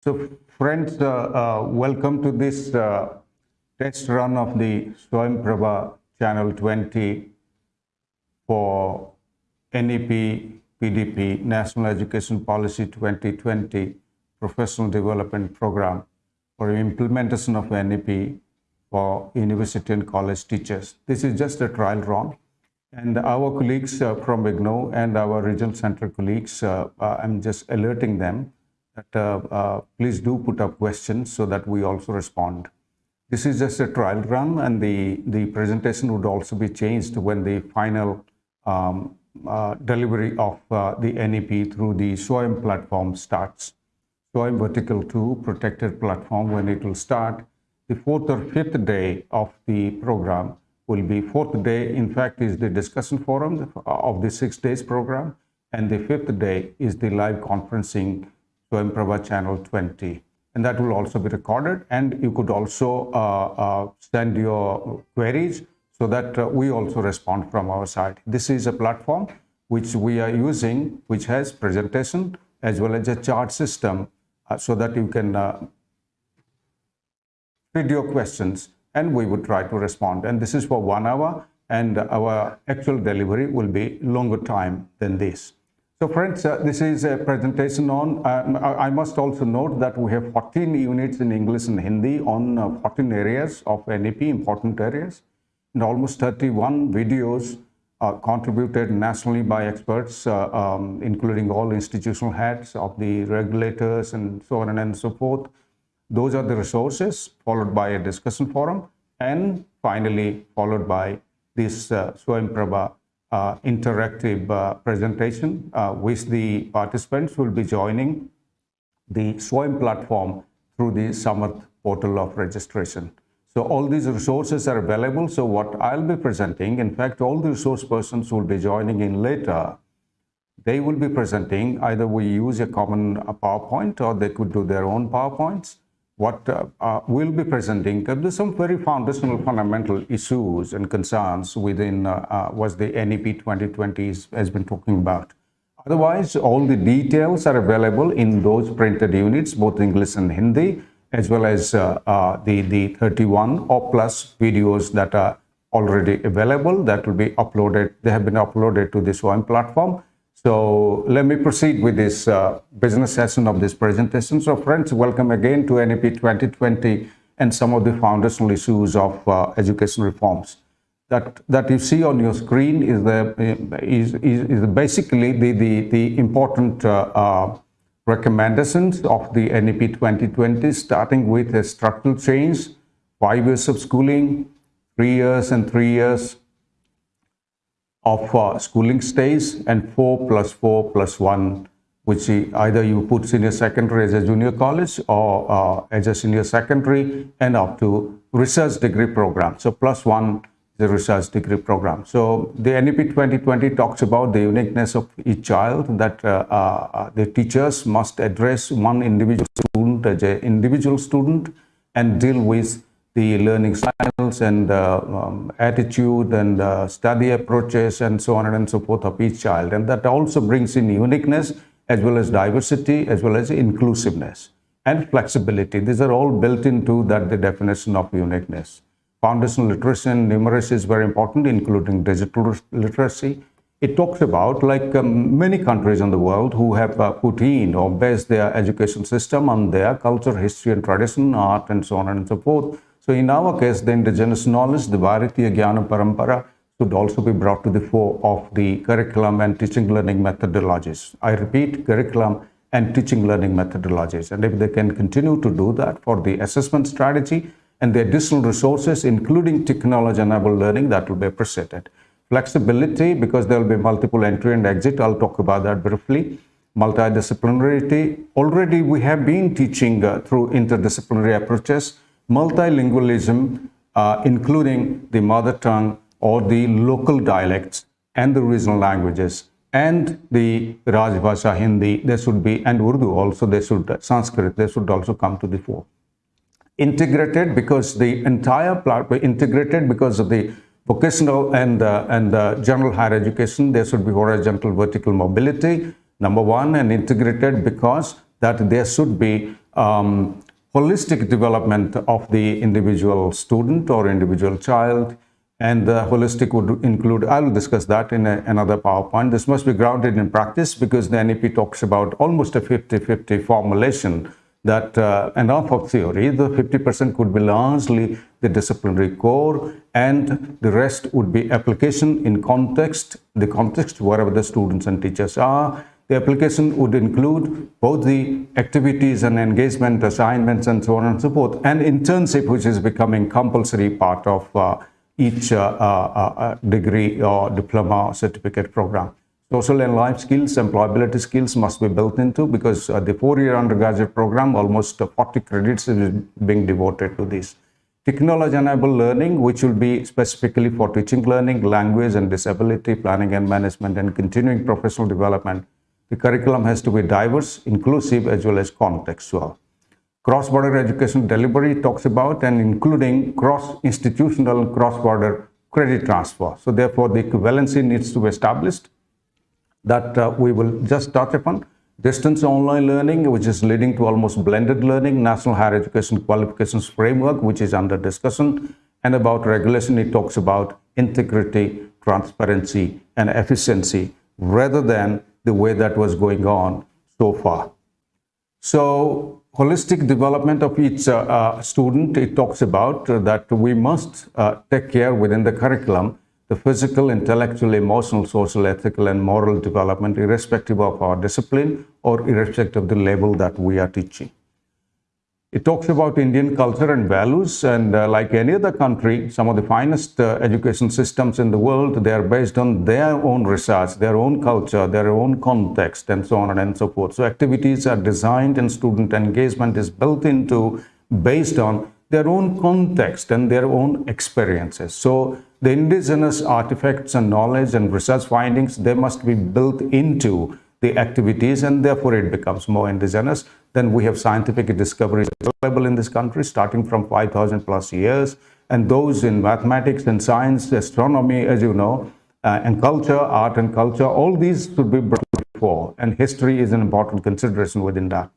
So friends, uh, uh, welcome to this uh, test run of the Swayam Prabha Channel 20 for NEP PDP National Education Policy 2020 Professional Development Program for implementation of NEP for university and college teachers. This is just a trial run. And our colleagues uh, from IGNOU and our regional center colleagues, uh, uh, I'm just alerting them that uh, uh, please do put up questions so that we also respond. This is just a trial run and the, the presentation would also be changed when the final um, uh, delivery of the NEP through the SWAYAM platform starts. SWAYAM Vertical 2 protected platform when it will start. The fourth or fifth day of the program will be fourth day, in fact, is the discussion forum of the six days program. And the fifth day is the live conferencing Improva channel 20. And that will also be recorded. And you could also uh, uh, send your queries so that uh, we also respond from our side. This is a platform which we are using, which has presentation as well as a chart system uh, so that you can feed your questions and we would try to respond. And this is for one hour and our actual delivery will be longer time than this. So friends, uh, this is a presentation on, uh, I must also note that we have 14 units in English and Hindi on uh, 14 areas of NEP, important areas, and almost 31 videos uh, contributed nationally by experts, uh, um, including all institutional heads of the regulators and so on and so forth. Those are the resources, followed by a discussion forum, and finally followed by this uh, Swayam Prabha uh, interactive uh, presentation, uh, which the participants will be joining the Swayam platform through the Samarth portal of registration. So all these resources are available. So what I'll be presenting, in fact, all the resource persons will be joining in later. They will be presenting, either we use a common PowerPoint or they could do their own PowerPoints what uh, uh, we'll be presenting, uh, there's some very foundational fundamental issues and concerns within uh, uh what the NEP 2020 has been talking about. Otherwise, all the details are available in those printed units, both English and Hindi, as well as uh, the, the 31 or plus videos that are already available that will be uploaded. They have been uploaded to this one platform so let me proceed with this uh, business session of this presentation. So friends, welcome again to NEP 2020 and some of the foundational issues of uh, education reforms. That, that you see on your screen is, the, is, is, is basically the, the, the important uh, uh recommendations of the NEP 2020, starting with a structural change, five years of schooling, three years and three years, of uh, schooling stays and 4 plus 4 plus 1 which either you put senior secondary as a junior college or uh, as a senior secondary and up to research degree program. So plus 1 is the research degree program. So the NEP 2020 talks about the uniqueness of each child that uh, uh, the teachers must address one individual student as an individual student and deal with the learning styles and uh, um, attitude and uh, study approaches and so on and so forth of each child. And that also brings in uniqueness as well as diversity as well as inclusiveness and flexibility. These are all built into that the definition of uniqueness. Foundational literacy and numeracy is very important, including digital literacy. It talks about like um, many countries in the world who have uh, put in or based their education system on their culture, history and tradition, art and so on and so forth so in our case, the indigenous knowledge, the Bharatiya Jnana Parampara, should also be brought to the fore of the curriculum and teaching learning methodologies. I repeat, curriculum and teaching learning methodologies. And if they can continue to do that for the assessment strategy and the additional resources, including technology-enabled learning, that will be appreciated. Flexibility, because there will be multiple entry and exit, I'll talk about that briefly. Multidisciplinarity, already we have been teaching uh, through interdisciplinary approaches, multilingualism, uh, including the mother tongue or the local dialects and the regional languages and the Rajbhasha Hindi, they should be, and Urdu also, they should, uh, Sanskrit, they should also come to the fore. Integrated because the entire platform, integrated because of the vocational and, uh, and uh, general higher education, there should be horizontal vertical mobility, number one, and integrated because that there should be um, holistic development of the individual student or individual child and the holistic would include, I will discuss that in a, another PowerPoint. This must be grounded in practice because the NEP talks about almost a 50-50 formulation that uh, enough of theory, the 50% could be largely the disciplinary core and the rest would be application in context, the context wherever the students and teachers are. The application would include both the activities and engagement assignments and so on and so forth and internship which is becoming compulsory part of uh, each uh, uh, uh, degree or diploma or certificate program. Social and life skills, employability skills must be built into because the four-year undergraduate program, almost 40 credits is being devoted to this. Technology-enabled learning, which will be specifically for teaching learning, language and disability, planning and management, and continuing professional development. The curriculum has to be diverse, inclusive, as well as contextual. Cross-border education delivery talks about and including cross-institutional cross-border credit transfer. So therefore, the equivalency needs to be established that uh, we will just touch upon. Distance online learning, which is leading to almost blended learning, National Higher Education Qualifications Framework, which is under discussion, and about regulation, it talks about integrity, transparency, and efficiency, rather than the way that was going on so far. So holistic development of each uh, uh, student, it talks about uh, that we must uh, take care within the curriculum the physical, intellectual, emotional, social, ethical, and moral development, irrespective of our discipline or irrespective of the level that we are teaching. It talks about Indian culture and values, and uh, like any other country, some of the finest uh, education systems in the world, they are based on their own research, their own culture, their own context, and so on and so forth. So activities are designed and student engagement is built into based on their own context and their own experiences. So the indigenous artifacts and knowledge and research findings, they must be built into the activities and therefore it becomes more indigenous. Then we have scientific discoveries available in this country starting from 5,000 plus years and those in mathematics and science, astronomy, as you know, uh, and culture, art and culture, all these should be brought before and history is an important consideration within that.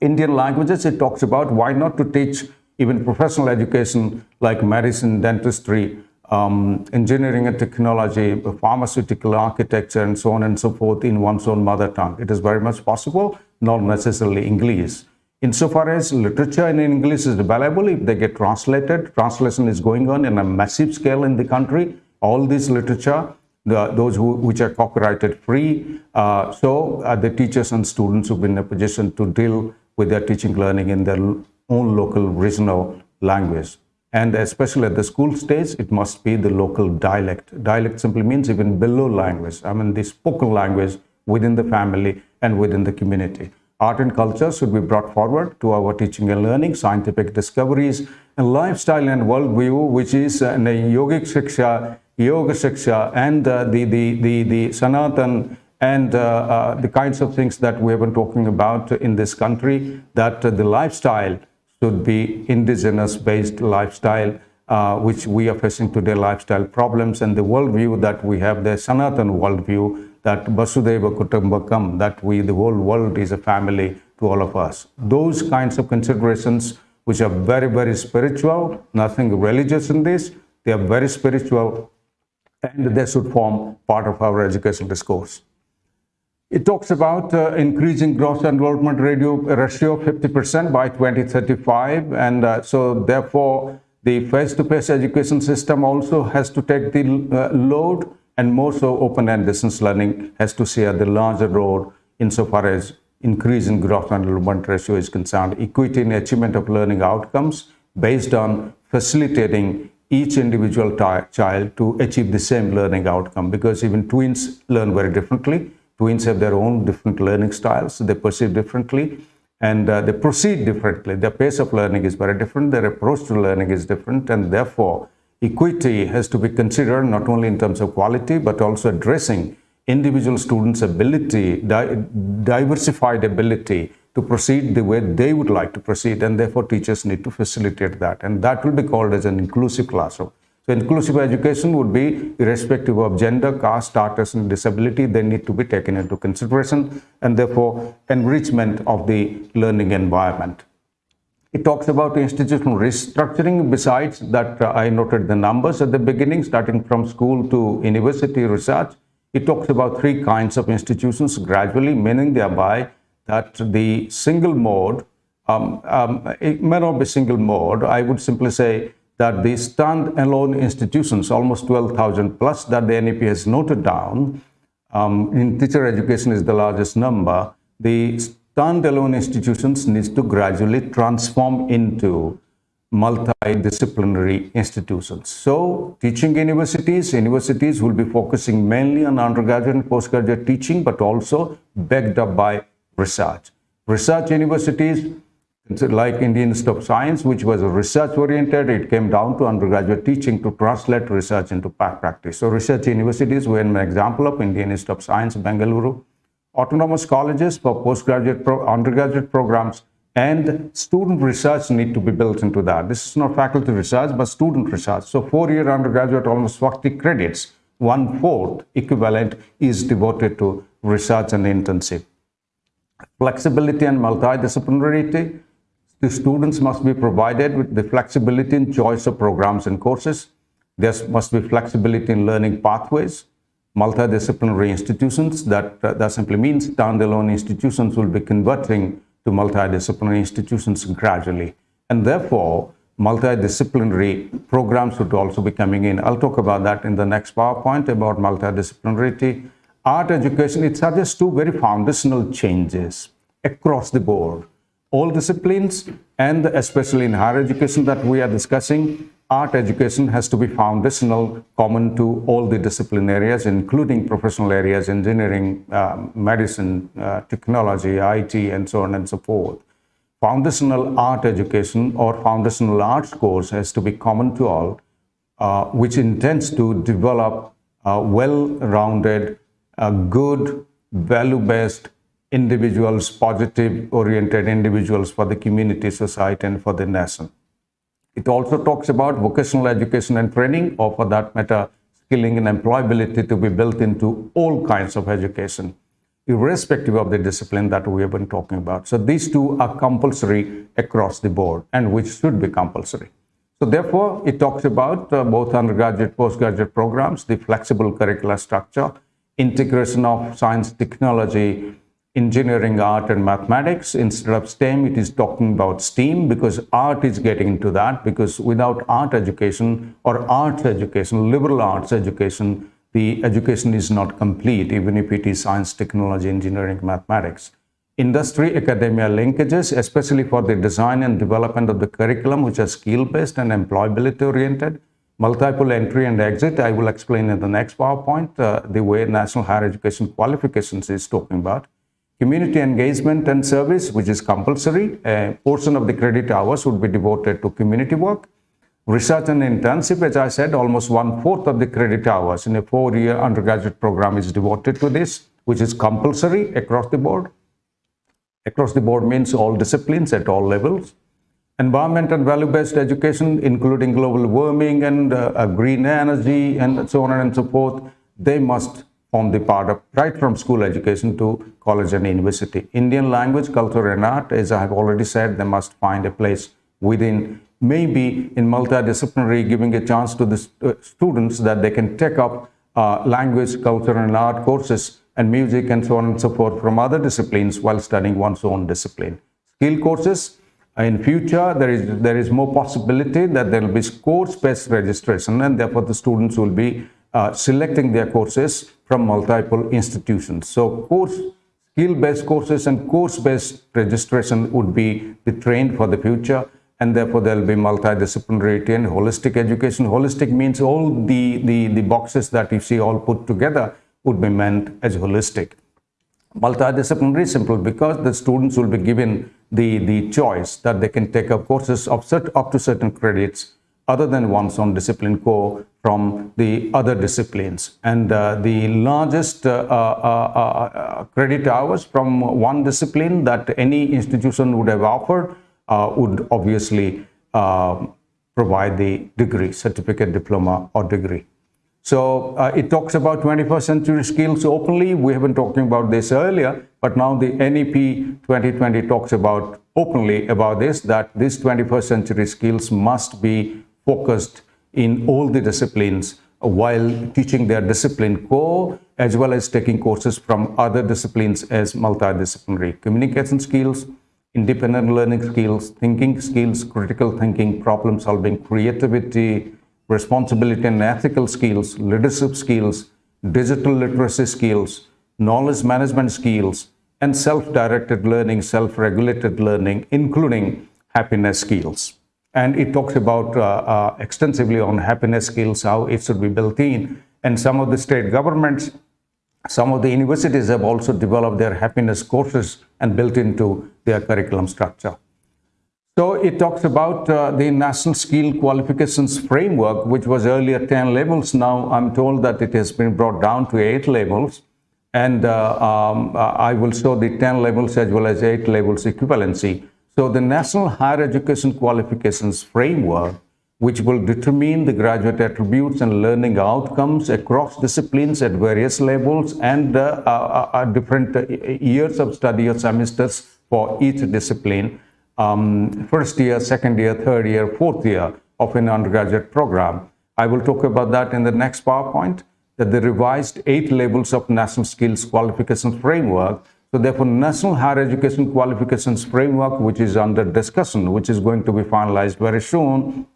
Indian languages, it talks about why not to teach even professional education like medicine, dentistry, um, engineering and technology, pharmaceutical architecture, and so on and so forth in one's own mother tongue. It is very much possible, not necessarily English. Insofar as literature in English is available, if they get translated, translation is going on in a massive scale in the country. All this literature, the, those who, which are copyrighted free. Uh, so uh, the teachers and students will be in a position to deal with their teaching learning in their own local regional language. And especially at the school stage, it must be the local dialect. Dialect simply means even below language. I mean, the spoken language within the family and within the community. Art and culture should be brought forward to our teaching and learning, scientific discoveries, and lifestyle and worldview, which is uh, the yogic shiksha, yoga shiksha, and uh, the, the, the, the sanatan and uh, uh, the kinds of things that we have been talking about in this country, that uh, the lifestyle should be indigenous-based lifestyle, uh, which we are facing today, lifestyle problems, and the worldview that we have, the Sanatan worldview, that Vasudhaiva Kutumbakam, that we, the whole world is a family to all of us. Those kinds of considerations, which are very, very spiritual, nothing religious in this, they are very spiritual, and they should form part of our educational discourse. It talks about uh, increasing gross enrollment ratio, ratio 50% by 2035. And uh, so therefore, the face-to-face -face education system also has to take the uh, load and more so open and distance learning has to share the larger role insofar as increasing gross enrollment ratio is concerned. Equity in achievement of learning outcomes based on facilitating each individual child to achieve the same learning outcome because even twins learn very differently Twins have their own different learning styles. They perceive differently and uh, they proceed differently. Their pace of learning is very different. Their approach to learning is different. And therefore, equity has to be considered not only in terms of quality, but also addressing individual students' ability, di diversified ability to proceed the way they would like to proceed. And therefore, teachers need to facilitate that. And that will be called as an inclusive classroom. So inclusive education would be irrespective of gender, caste, status, and disability. They need to be taken into consideration and therefore enrichment of the learning environment. It talks about institutional restructuring. Besides that, uh, I noted the numbers at the beginning, starting from school to university research. It talks about three kinds of institutions gradually, meaning thereby that the single mode, um, um, it may not be single mode. I would simply say that the stand-alone institutions, almost 12,000 plus that the NEP has noted down, um, in teacher education is the largest number, the standalone institutions needs to gradually transform into multidisciplinary institutions. So teaching universities, universities will be focusing mainly on undergraduate and postgraduate teaching, but also backed up by research. Research universities like Indian Institute of Science, which was research oriented, it came down to undergraduate teaching to translate research into practice. So research universities were an example of Indian Institute of Science, Bengaluru. Autonomous colleges for postgraduate, pro undergraduate programs and student research need to be built into that. This is not faculty research, but student research. So four-year undergraduate, almost 40 credits, one-fourth equivalent is devoted to research and internship. Flexibility and multidisciplinarity, the students must be provided with the flexibility in choice of programs and courses. There must be flexibility in learning pathways. Multidisciplinary institutions, that, uh, that simply means standalone institutions will be converting to multidisciplinary institutions gradually. And therefore, multidisciplinary programs would also be coming in. I'll talk about that in the next PowerPoint about multidisciplinarity. Art education, it suggests two very foundational changes across the board all disciplines and especially in higher education that we are discussing, art education has to be foundational, common to all the discipline areas, including professional areas, engineering, um, medicine, uh, technology, IT, and so on and so forth. Foundational art education or foundational arts course has to be common to all, uh, which intends to develop a well-rounded, good, value-based individuals, positive oriented individuals for the community, society, and for the nation. It also talks about vocational education and training, or for that matter, skilling and employability to be built into all kinds of education, irrespective of the discipline that we have been talking about. So these two are compulsory across the board and which should be compulsory. So therefore, it talks about uh, both undergraduate, postgraduate programs, the flexible curricular structure, integration of science, technology, engineering, art, and mathematics. Instead of STEM, it is talking about STEAM because art is getting into that because without art education or arts education, liberal arts education, the education is not complete, even if it is science, technology, engineering, mathematics. Industry academia linkages, especially for the design and development of the curriculum, which are skill-based and employability-oriented. Multiple entry and exit, I will explain in the next PowerPoint, uh, the way National Higher Education Qualifications is talking about. Community engagement and service, which is compulsory, a portion of the credit hours would be devoted to community work. Research and internship, as I said, almost one-fourth of the credit hours in a four-year undergraduate program is devoted to this, which is compulsory across the board. Across the board means all disciplines at all levels. Environment and value-based education, including global warming and uh, green energy and so on and so forth, they must on the part of right from school education to college and university. Indian language, culture and art, as I have already said, they must find a place within maybe in multidisciplinary giving a chance to the uh, students that they can take up uh, language, culture and art courses and music and so on and so forth from other disciplines while studying one's own discipline. Skill courses, in future, there is, there is more possibility that there will be course-based registration and therefore the students will be uh, selecting their courses from multiple institutions. So course skill-based courses and course-based registration would be the trend for the future and therefore there will be multidisciplinary and holistic education. Holistic means all the, the, the boxes that you see all put together would be meant as holistic. Multidisciplinary simple because the students will be given the, the choice that they can take up courses of set, up to certain credits other than one's own discipline core from the other disciplines. And uh, the largest uh, uh, credit hours from one discipline that any institution would have offered would obviously provide the degree, certificate, diploma, or degree. So uh, it talks about 21st century skills openly. We have been talking about this earlier, but now the NEP 2020 talks about openly about this, that these 21st century skills must be focused in all the disciplines while teaching their discipline core as well as taking courses from other disciplines as multidisciplinary communication skills, independent learning skills, thinking skills, critical thinking, problem solving, creativity, responsibility and ethical skills, leadership skills, digital literacy skills, knowledge management skills, and self-directed learning, self-regulated learning, including happiness skills. And it talks about uh, uh, extensively on happiness skills, how it should be built in. And some of the state governments, some of the universities have also developed their happiness courses and built into their curriculum structure. So it talks about uh, the National Skill Qualifications Framework, which was earlier 10 levels. Now I'm told that it has been brought down to 8 levels. And uh, um, uh, I will show the 10 levels as well as 8 levels equivalency. So the National Higher Education Qualifications Framework, which will determine the graduate attributes and learning outcomes across disciplines at various levels and uh, uh, uh different uh, years of study or semesters for each discipline um, first year, second year, third year, fourth year of an undergraduate program. I will talk about that in the next PowerPoint, that the revised eight levels of National Skills Qualification Framework. So therefore, National Higher Education Qualifications Framework, which is under discussion, which is going to be finalized very soon,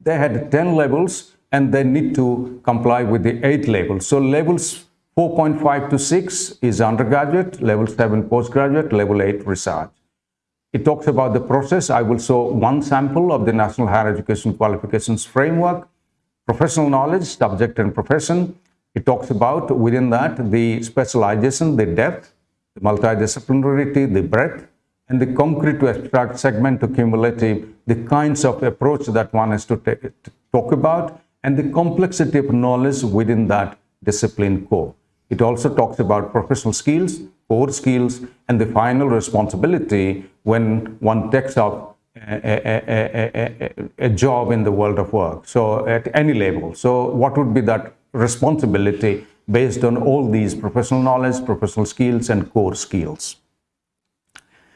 they had 10 levels and they need to comply with the eight levels. So levels 4.5 to 6 is undergraduate, level 7 postgraduate, level 8 research. It talks about the process. I will show one sample of the National Higher Education Qualifications Framework, professional knowledge, subject and profession. It talks about within that the specialization, the depth, the multidisciplinarity, the breadth, and the concrete to abstract segment to cumulative, the kinds of approach that one has to, talk about, and the complexity of knowledge within that discipline core. It also talks about professional skills, core skills, and the final responsibility when one takes up a, a, a, a, job in the world of work. So at any level. So what would be that responsibility based on all these professional knowledge, professional skills, and core skills?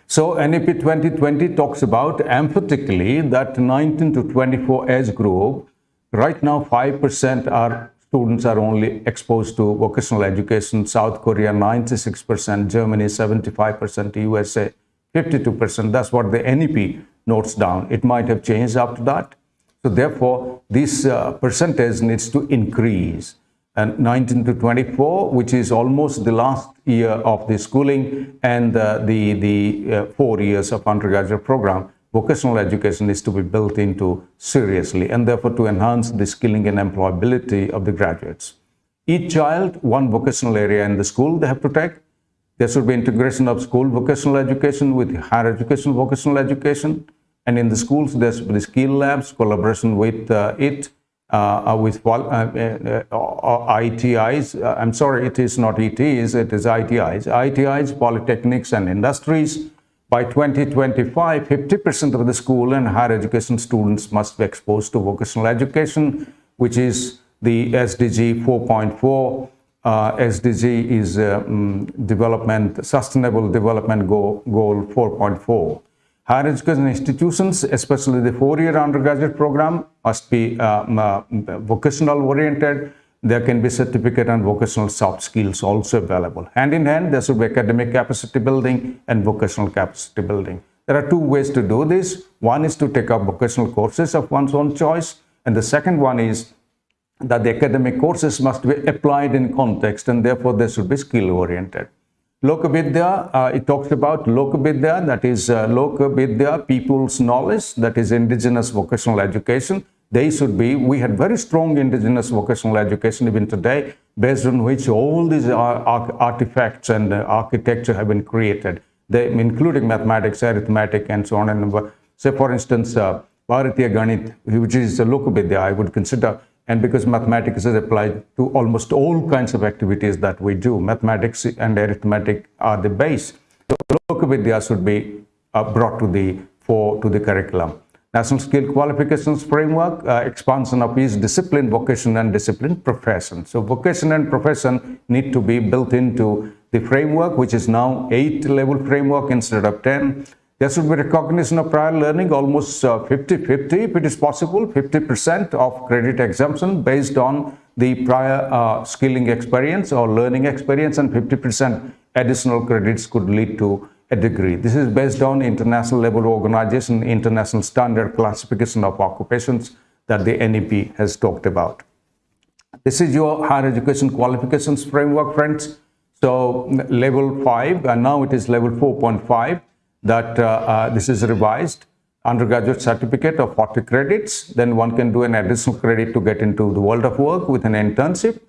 So NEP 2020 talks about emphatically that 19 to 24 age group, right now 5% are students are only exposed to vocational education. South Korea 96%, Germany 75%, USA 52%. That's what the NEP notes down. It might have changed after that. So therefore, this uh, percentage needs to increase. And 19 to 24, which is almost the last year of the schooling and uh, the, the uh, four years of undergraduate program, vocational education is to be built into seriously and therefore to enhance the skilling and employability of the graduates. Each child, one vocational area in the school they have to take. There should be integration of school vocational education with higher education vocational education. And in the schools, there should be skill labs, collaboration with uh, it, with uh, uh, uh ITIs. I'm sorry, it is not ETs, it is ITIs. ITIs, polytechnics and industries. By 2025, 50% of the school and higher education students must be exposed to vocational education, which is the SDG 4.4 uh, SDG is uh, um, development, sustainable development goal 4.4. Higher education institutions, especially the four-year undergraduate program, must be um, uh, vocational oriented. There can be certificate and vocational soft skills also available. Hand in hand, there should be academic capacity building and vocational capacity building. There are two ways to do this. One is to take up vocational courses of one's own choice. And the second one is that the academic courses must be applied in context and therefore they should be skill oriented. Lokavidya, uh, it talks about Lokavidya, that is uh, Lokavidya, people's knowledge, that is indigenous vocational education. They should be, we had very strong indigenous vocational education even today, based on which all these artifacts and uh, architecture have been created, they, including mathematics, arithmetic, and so on. And say, for instance, uh, Bharatiya Ganit, which is a Lokavidya, I would consider and because mathematics is applied to almost all kinds of activities that we do, mathematics and arithmetic are the base. So Lokavidya should be uh, brought to the, for, to the curriculum. National Skill Qualifications Framework, uh, expansion of each discipline, vocation and discipline profession. So vocation and profession need to be built into the framework, which is now eight level framework instead of 10. There should be recognition of prior learning almost 50-50 uh, if it is possible, 50% of credit exemption based on the prior uh, skilling experience or learning experience and 50% additional credits could lead to a degree. This is based on international level organization, international standard classification of occupations that the NEP has talked about. This is your higher education qualifications framework, friends. So level 5, and now it is level 4.5, that uh, uh, this is revised. Undergraduate certificate of 40 credits, then one can do an additional credit to get into the world of work with an internship.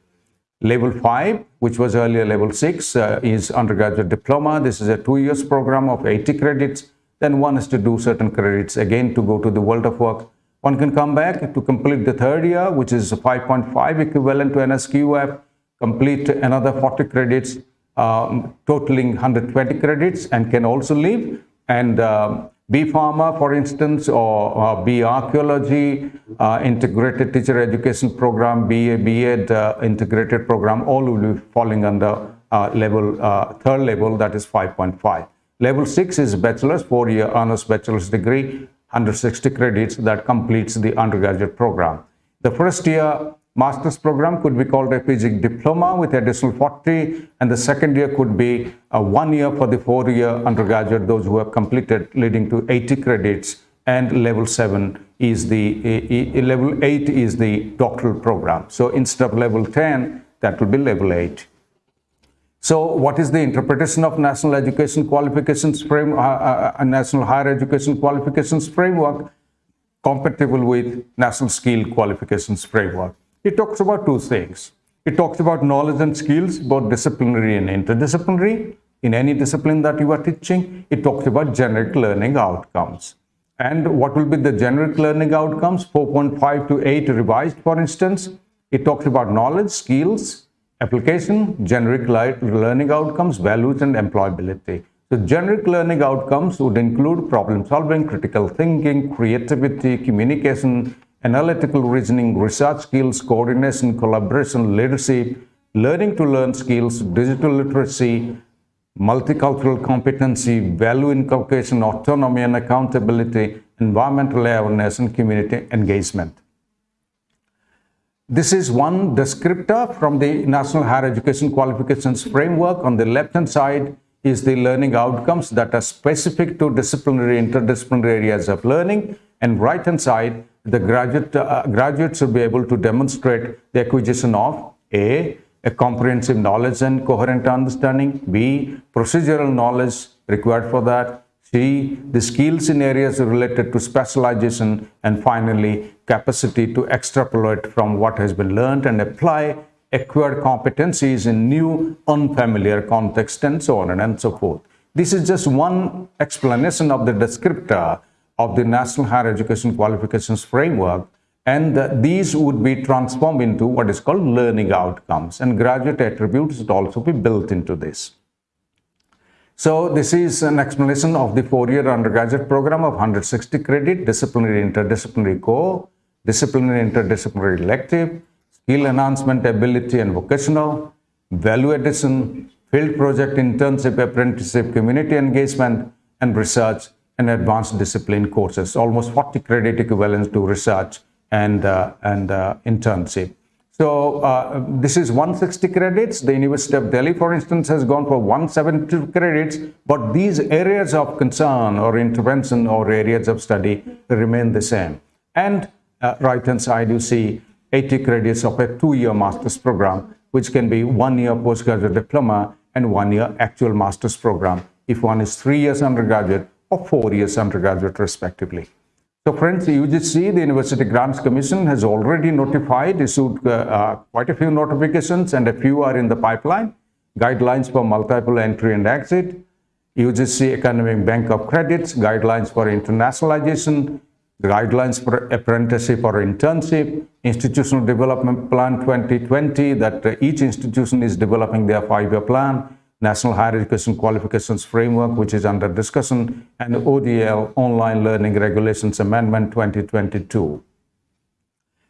Level 5, which was earlier level 6, uh, is undergraduate diploma. This is a two years program of 80 credits. Then one has to do certain credits again to go to the world of work. One can come back to complete the third year, which is 5.5 equivalent to NSQF, complete another 40 credits, um, totaling 120 credits and can also leave. And um, B Pharma, for instance, or uh, B Archaeology, uh, Integrated Teacher Education Program, BA, BEd uh, Integrated Program, all will be falling under uh, level, uh, third level, that is 5.5. Level 6 is bachelor's, four-year honors bachelor's degree, 160 credits that completes the undergraduate program. The first year master's program could be called a PG diploma with additional 40 and the second year could be a one year for the four year undergraduate those who have completed leading to 80 credits and level 7 is the level 8 is the doctoral program. So instead of level 10 that will be level 8 so what is the interpretation of national education qualifications frame uh, uh, uh national higher education qualifications framework? Compatible with national skill qualifications framework it talks about two things. It talks about knowledge and skills, both disciplinary and interdisciplinary. In any discipline that you are teaching, it talks about generic learning outcomes. And what will be the generic learning outcomes? 4.5 to 8 revised, for instance. It talks about knowledge, skills, application, generic learning outcomes, values, and employability. So generic learning outcomes would include problem solving, critical thinking, creativity, communication, analytical reasoning, research skills, coordination, collaboration, leadership, learning to learn skills, digital literacy, multicultural competency, value inculcation, autonomy and accountability, environmental awareness, and community engagement. This is one descriptor from the National Higher Education Qualifications Framework. On the left-hand side is the learning outcomes that are specific to disciplinary, interdisciplinary areas of learning. And right-hand side the graduate, uh, should be able to demonstrate the acquisition of A, a comprehensive knowledge and coherent understanding, B, procedural knowledge required for that, C, the skills in areas related to specialization, and finally, capacity to extrapolate from what has been learned and apply acquired competencies in new, unfamiliar context, and so on and so forth. This is just one explanation of the descriptor of the National Higher Education Qualifications Framework and these would be transformed into what is called learning outcomes and graduate attributes would also be built into this. So this is an explanation of the four-year undergraduate program of 160 credit, disciplinary interdisciplinary core, disciplinary interdisciplinary elective, skill enhancement ability and vocational, value addition, field project internship apprenticeship community engagement and research and advanced discipline courses, almost 40 credit equivalents to research and, uh, and uh, internship. So uh, this is 160 credits. The University of Delhi, for instance, has gone for 172 credits, but these areas of concern or intervention or areas of study remain the same. And uh, right-hand side, you see 80 credits of a two-year master's program, which can be one year postgraduate diploma and one year actual master's program. If one is three years undergraduate, or four years undergraduate respectively. So friends, UGC, the University Grants Commission has already notified, issued uh, uh, quite a few notifications and a few are in the pipeline. Guidelines for multiple entry and exit, UGC Academic Bank of Credits, guidelines for internationalization, guidelines for apprenticeship or internship, Institutional Development Plan 2020 that uh, each institution is developing their five-year plan, National Higher Education Qualifications Framework, which is under discussion, and ODL Online Learning Regulations Amendment 2022.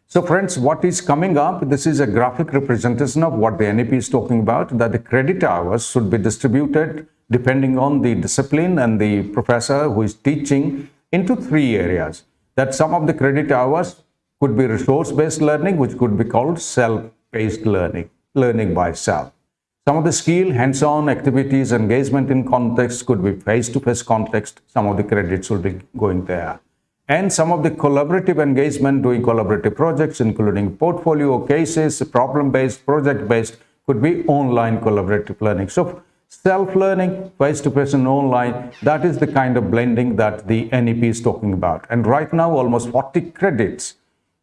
So friends, what is coming up? This is a graphic representation of what the NEP is talking about, that the credit hours should be distributed depending on the discipline and the professor who is teaching into three areas. That some of the credit hours could be resource-based learning, which could be called self-paced learning, learning by self. Some of the skill, hands-on activities, engagement in context could be face-to-face -face context. Some of the credits will be going there. And some of the collaborative engagement, doing collaborative projects, including portfolio cases, problem-based, project-based, could be online collaborative learning. So self-learning, face-to-face and online, that is the kind of blending that the NEP is talking about. And right now, almost 40 credits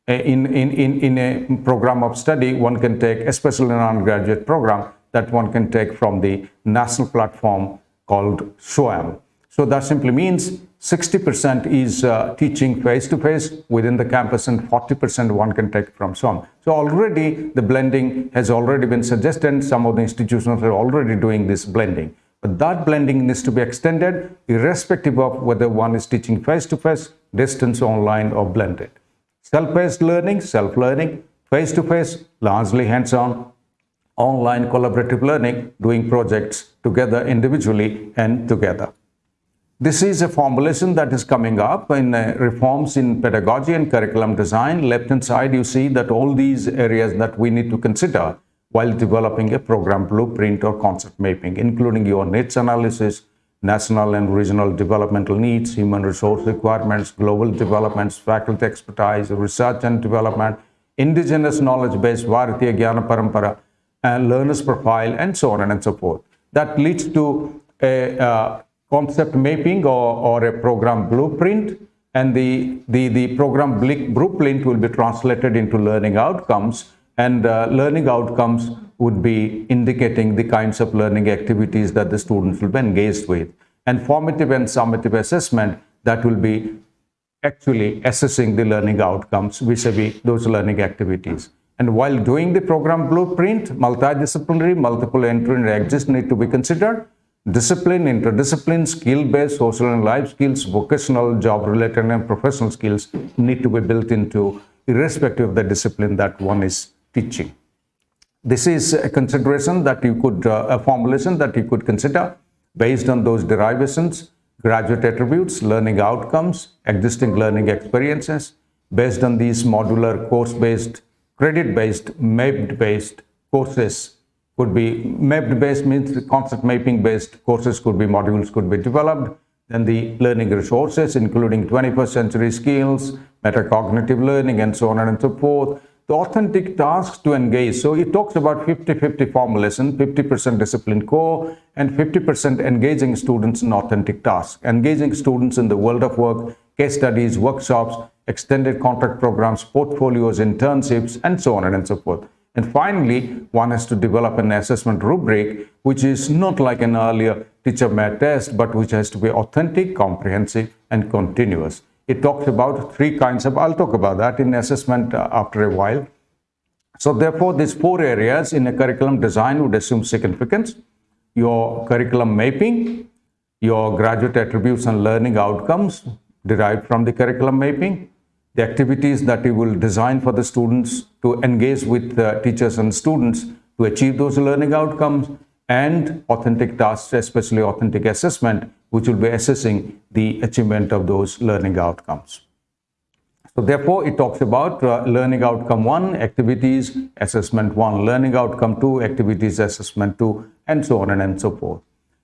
eh, in, in, in, in a program of study, one can take, especially in an undergraduate program, that one can take from the national platform called SWAYAM. So that simply means 60% is uh, teaching face-to-face -face within the campus and 40% one can take from SWAYAM. So already the blending has already been suggested. Some of the institutions are already doing this blending. But that blending needs to be extended irrespective of whether one is teaching face-to-face, -face, distance, online or blended. Self-paced learning, self-learning, face-to-face, largely hands-on, online collaborative learning, doing projects together individually and together. This is a formulation that is coming up in uh, reforms in pedagogy and curriculum design. Left hand side, you see that all these areas that we need to consider while developing a program blueprint or concept mapping, including your needs analysis, national and regional developmental needs, human resource requirements, global developments, faculty expertise, research and development, indigenous knowledge base, Bharatiya Jnana Parampara, learner's profile, and so on and so forth. That leads to a uh, concept mapping or, or a program blueprint, and the, the, the program blueprint will be translated into learning outcomes, and uh, learning outcomes would be indicating the kinds of learning activities that the students will be engaged with. And formative and summative assessment that will be actually assessing the learning outcomes vis-a-vis -vis those learning activities. And while doing the program blueprint, multidisciplinary, multiple entry and exist need to be considered. Discipline, interdiscipline, skill-based, social and life skills, vocational, job-related and professional skills need to be built into irrespective of the discipline that one is teaching. This is a consideration that you could, uh, a formulation that you could consider based on those derivations, graduate attributes, learning outcomes, existing learning experiences, based on these modular course-based, credit-based, mapped-based courses could be mapped-based means concept mapping-based courses could be modules could be developed. Then the learning resources, including 21st century skills, metacognitive learning, and so on and so forth the authentic tasks to engage. So it talks about 50-50 formulation, 50% discipline core and 50% engaging students in authentic tasks. Engaging students in the world of work, case studies, workshops, extended contract programs, portfolios, internships, and so on and so forth. And finally, one has to develop an assessment rubric, which is not like an earlier teacher-made test, but which has to be authentic, comprehensive, and continuous it talks about three kinds of, I'll talk about that in assessment uh, after a while. So therefore, these four areas in a curriculum design would assume significance. Your curriculum mapping, your graduate attributes and learning outcomes derived from the curriculum mapping, the activities that we will design for the students to engage with teachers and students to achieve those learning outcomes, and authentic tasks, especially authentic assessment, which will be assessing the achievement of those learning outcomes. So therefore, it talks about uh, learning outcome one, activities, assessment one, learning outcome two, activities, assessment two, and so on and so forth.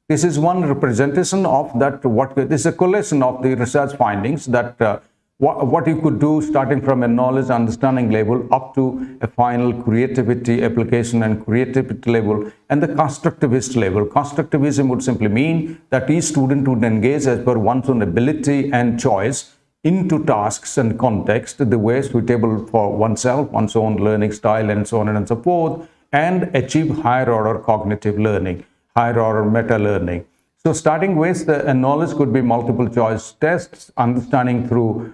This is one representation of that, what this is a collation of the research findings that uh, what, what you could do starting from a knowledge understanding level up to a final creativity application and creativity level and the constructivist level. Constructivism would simply mean that each student would engage as per one's own ability and choice into tasks and context the way suitable for oneself, one's own learning style and so on and so forth and achieve higher order cognitive learning, higher order meta learning. So starting with uh, the knowledge could be multiple choice tests, understanding through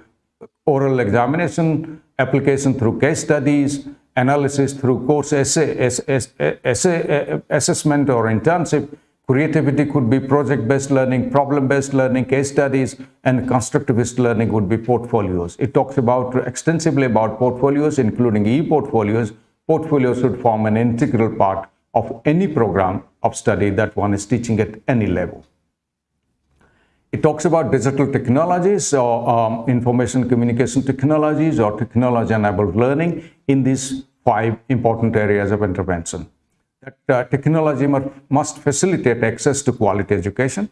oral examination, application through case studies, analysis through course essay, essay, essay assessment or internship, Creativity could be project-based learning, problem-based learning, case studies, and constructivist learning would be portfolios. It talks about extensively about portfolios, including e-portfolios. Portfolios should form an integral part of any program of study that one is teaching at any level. It talks about digital technologies or um, information communication technologies or technology-enabled learning in these five important areas of intervention that uh, technology must facilitate access to quality education.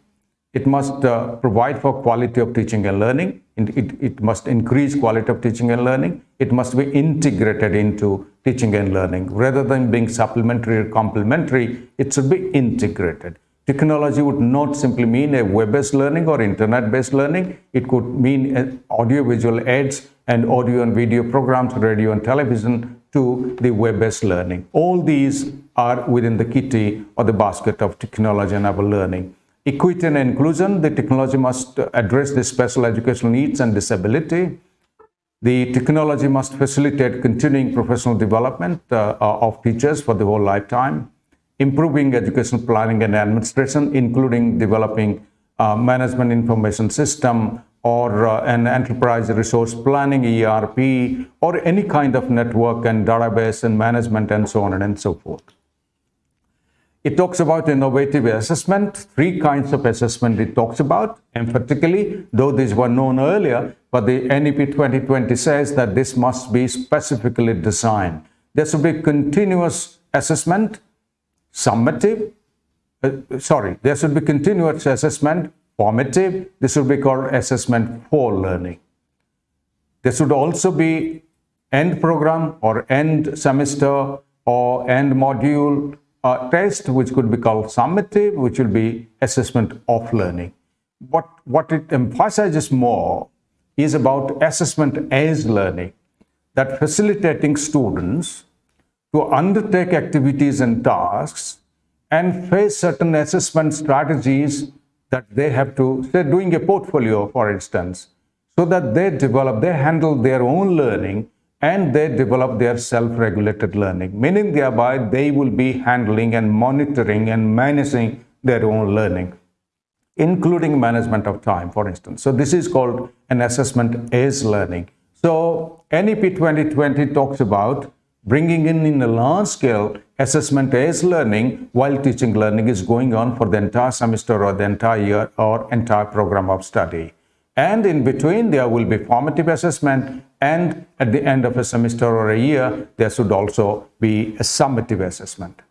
It must uh, provide for quality of teaching and learning. It, it, it, must increase quality of teaching and learning. It must be integrated into teaching and learning. Rather than being supplementary or complementary, it should be integrated. Technology would not simply mean a web-based learning or internet-based learning. It could mean audio-visual aids and audio and video programs, radio and television to the web-based learning. All these are within the kitty or the basket of technology-enabled learning. Equity and inclusion, the technology must address the special educational needs and disability. The technology must facilitate continuing professional development uh, of teachers for the whole lifetime, improving educational planning and administration, including developing uh, management information system or uh, an enterprise resource planning, ERP, or any kind of network and database and management and so on and so forth. It talks about innovative assessment, three kinds of assessment it talks about, emphatically, though these were known earlier, but the NEP 2020 says that this must be specifically designed. There should be continuous assessment, summative, uh, sorry, there should be continuous assessment, formative, this should be called assessment for learning. There should also be end program or end semester or end module uh, test, which could be called summative, which will be assessment of learning. What, what it emphasizes more is about assessment as learning, that facilitating students to undertake activities and tasks and face certain assessment strategies that they have to, say doing a portfolio, for instance, so that they develop, they handle their own learning and they develop their self-regulated learning, meaning thereby they will be handling and monitoring and managing their own learning, including management of time, for instance. So this is called an assessment as learning. So NEP 2020 talks about bringing in in a large scale assessment as learning while teaching learning is going on for the entire semester or the entire year or entire program of study. And in between, there will be formative assessment. And at the end of a semester or a year, there should also be a summative assessment.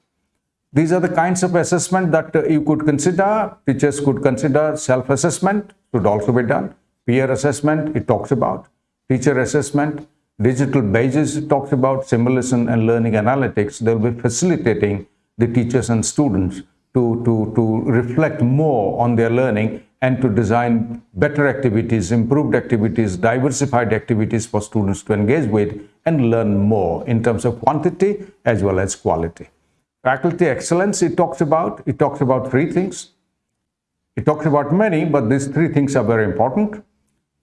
These are the kinds of assessment that uh, you could consider. Teachers could consider self-assessment should also be done. Peer assessment, it talks about. Teacher assessment, digital badges, talks about simulation and learning analytics. They'll be facilitating the teachers and students to, to, to reflect more on their learning and to design better activities, improved activities, diversified activities for students to engage with and learn more in terms of quantity as well as quality. Faculty excellence, it talks about, it talks about three things. It talks about many, but these three things are very important.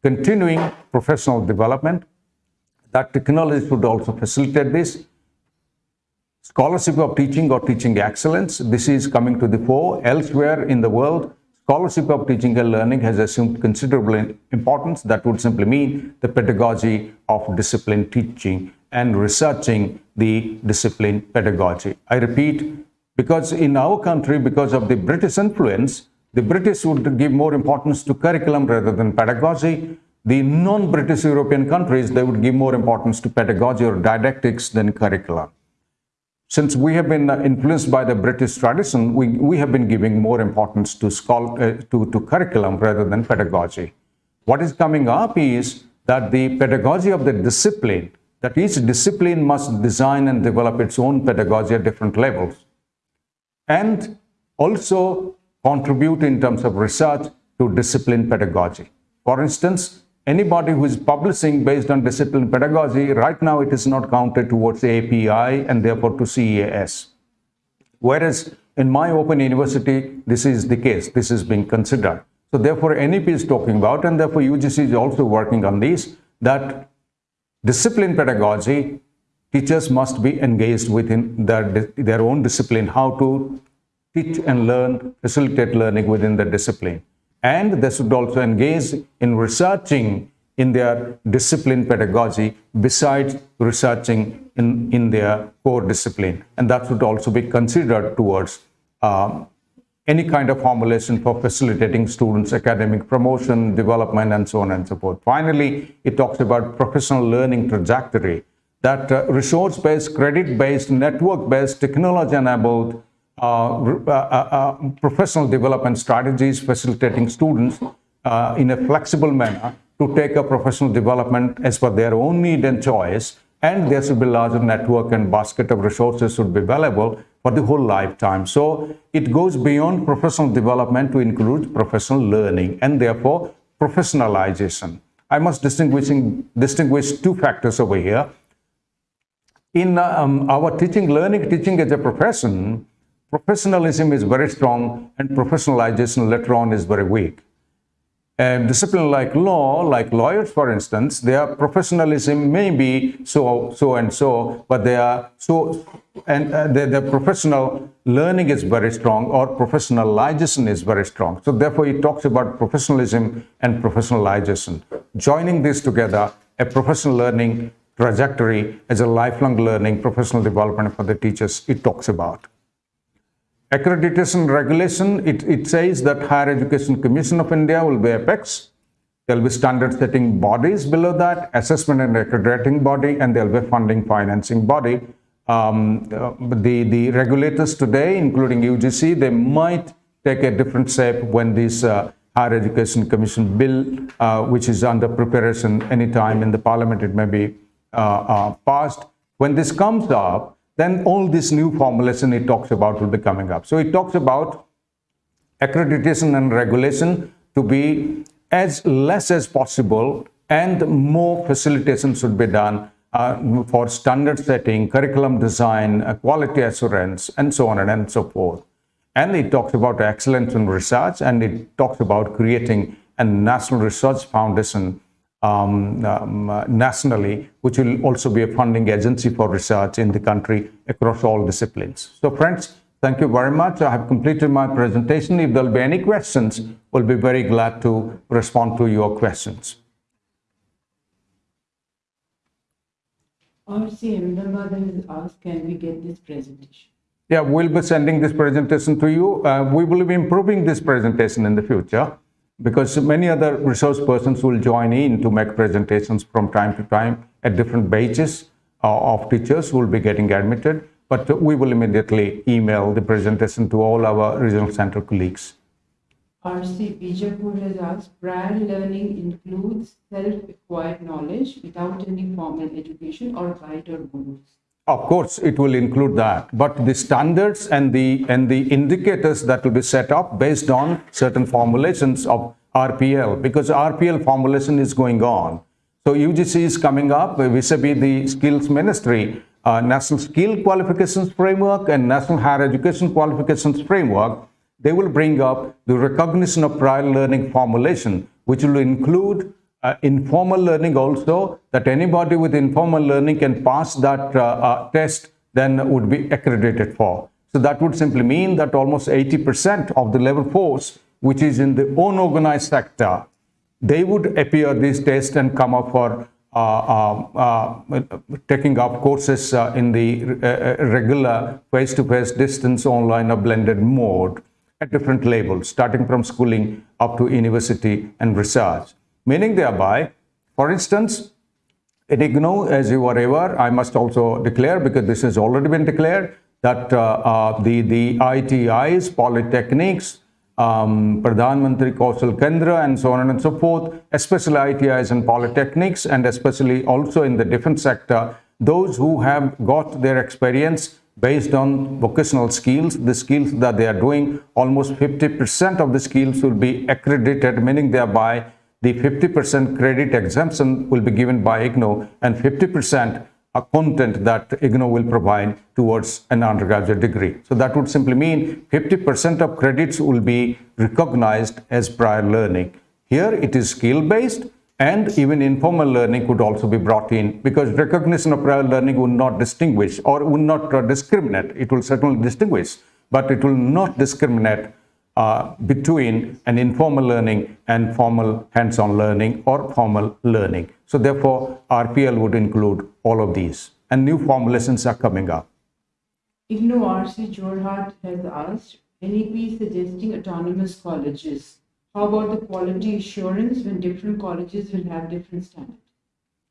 Continuing professional development, that technology should also facilitate this. Scholarship of teaching or teaching excellence, this is coming to the fore elsewhere in the world Scholarship of teaching and learning has assumed considerable importance. That would simply mean the pedagogy of discipline teaching and researching the discipline pedagogy. I repeat, because in our country, because of the British influence, the British would give more importance to curriculum rather than pedagogy. The non-British European countries, they would give more importance to pedagogy or didactics than curriculum since we have been uh, influenced by the British tradition, we, we have been giving more importance to, uh, to, to curriculum rather than pedagogy. What is coming up is that the pedagogy of the discipline, that each discipline must design and develop its own pedagogy at different levels, and also contribute in terms of research to discipline pedagogy. For instance, anybody who is publishing based on discipline pedagogy, right now it is not counted towards API and therefore to CAS. Whereas in my open university, this is the case, this is being considered. So therefore NEP is talking about and therefore UGC is also working on this, that discipline pedagogy, teachers must be engaged within their, their own discipline, how to teach and learn, facilitate learning within the discipline. And they should also engage in researching in their discipline pedagogy besides researching in, in their core discipline. And that should also be considered towards um, any kind of formulation for facilitating students' academic promotion, development, and so on and so forth. Finally, it talks about professional learning trajectory, that uh, resource-based, credit-based, network-based, technology-enabled uh, uh, uh, uh, professional development strategies facilitating students uh, in a flexible manner to take a professional development as per their own need and choice and there should be larger network and basket of resources should be available for the whole lifetime. So it goes beyond professional development to include professional learning and therefore professionalization. I must distinguishing, distinguish two factors over here. In um, our teaching, learning, teaching as a profession, professionalism is very strong and professionalization later on is very weak. And discipline like law, like lawyers, for instance, their professionalism may be so, so and so, but they are so, and uh, their, their professional learning is very strong or professionalization is very strong. So therefore, he talks about professionalism and professionalization. Joining this together, a professional learning trajectory as a lifelong learning professional development for the teachers, it talks about. Accreditation regulation, it, it says that Higher Education Commission of India will be apex. There will be standard setting bodies below that, assessment and accrediting body, and there will be funding financing body. Um, uh, the, the regulators today, including UGC, they might take a different shape when this uh, Higher Education Commission bill, uh, which is under preparation anytime in the parliament, it may be uh, uh, passed. When this comes up, then all this new formulation it talks about will be coming up. So it talks about accreditation and regulation to be as less as possible and more facilitation should be done uh, for standard setting, curriculum design, uh, quality assurance, and so on and so forth. And it talks about excellence in research and it talks about creating a national research foundation um, um, uh, nationally, which will also be a funding agency for research in the country across all disciplines. So friends, thank you very much. I have completed my presentation. If there will be any questions, we'll be very glad to respond to your questions. RC Ahmedabad has asked, can we get this presentation? Yeah, we'll be sending this presentation to you. Uh, we will be improving this presentation in the future because many other resource persons will join in to make presentations from time to time at different batches uh, of teachers who will be getting admitted. But we will immediately email the presentation to all our regional center colleagues. RC Bijapur has asked, prior learning includes self-acquired knowledge without any formal education or guide or. Of course, it will include that, but the standards and the and the indicators that will be set up based on certain formulations of RPL, because RPL formulation is going on. So UGC is coming up vis-a-vis the skills ministry, uh, National Skill Qualifications Framework and National Higher Education Qualifications Framework. They will bring up the recognition of prior learning formulation, which will include uh, informal learning also, that anybody with informal learning can pass that uh, uh, test, then would be accredited for. So that would simply mean that almost 80% of the level force, which is in the unorganized sector, they would appear this test and come up for uh, uh, uh, taking up courses in the regular face-to-face -face distance online or blended mode at different levels, starting from schooling up to university and research meaning thereby, for instance, at IGNOU, as you are aware, I must also declare, because this has already been declared, that uh, uh, the, the ITIs, polytechnics, um, Pradhan Mantri Kaushal Kendra, and so on and so forth, especially ITIs and polytechnics, and especially also in the defense sector, those who have got their experience based on vocational skills, the skills that they are doing, almost 50% of the skills will be accredited, meaning thereby the 50% credit exemption will be given by IGNOU and 50% a content that IGNOU will provide towards an undergraduate degree. So that would simply mean 50% of credits will be recognized as prior learning. Here it is skill-based and even informal learning could also be brought in because recognition of prior learning would not distinguish or would not discriminate. It will certainly distinguish but it will not discriminate uh, between an informal learning and formal hands-on learning or formal learning. So therefore, RPL would include all of these and new formulations are coming up. IGNOU RC Jorhat has asked, NEP suggesting autonomous colleges. How about the quality assurance when different colleges will have different standards?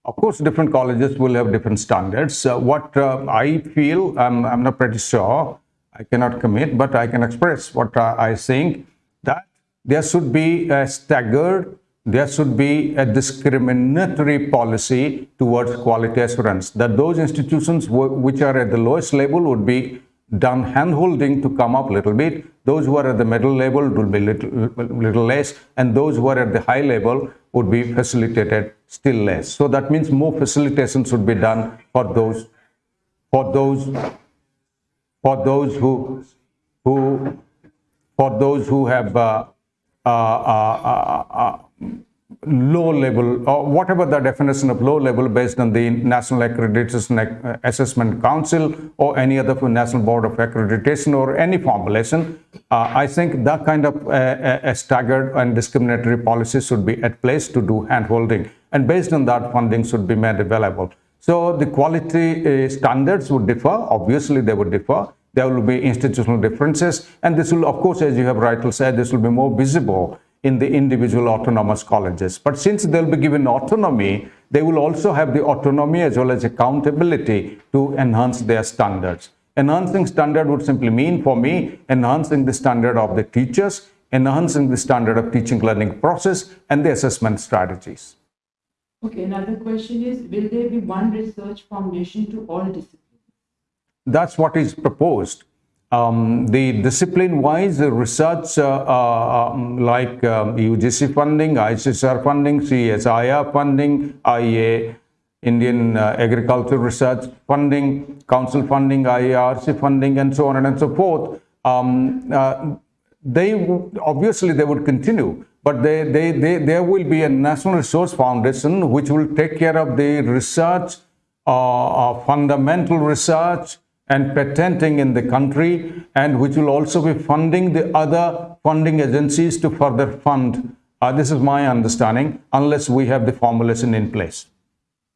Of course, different colleges will have different standards. Uh, what uh, I feel, um, I'm not pretty sure, I cannot commit, but I can express what uh, I think that there should be a staggered, there should be a discriminatory policy towards quality assurance. That those institutions which are at the lowest level would be done hand-holding to come up a little bit. Those who are at the middle level would be little, little less, and those who are at the high level would be facilitated still less. So that means more facilitation should be done for those, for those, for those who, who, for those who have uh, uh, uh, uh, uh low level or whatever the definition of low level based on the National Accreditation Assessment Council or any other National Board of Accreditation or any formulation. Uh, I think that kind of a staggered and discriminatory policy should be at place to do handholding and based on that funding should be made available. So the quality uh, standards would differ, obviously they would differ. There will be institutional differences and this will of course as you have rightly said this will be more visible in the individual autonomous colleges. But since they'll be given autonomy, they will also have the autonomy as well as accountability to enhance their standards. Enhancing standard would simply mean for me enhancing the standard of the teachers, enhancing the standard of teaching learning process and the assessment strategies. Okay, another question is, will there be one research foundation to all disciplines? That's what is proposed. Um, the discipline-wise research uh, uh, um, like um, UGC funding, ICSSR funding, CSIR funding, IEA, Indian uh, Agriculture Research funding, Council funding, IARC funding, and so on and so forth. Um, uh, they obviously they would continue, but they, they, they, there will be a National Research Foundation which will take care of the research, uh, uh, fundamental research, and patenting in the country and which will also be funding the other funding agencies to further fund. Uh, this is my understanding, unless we have the formulation in place.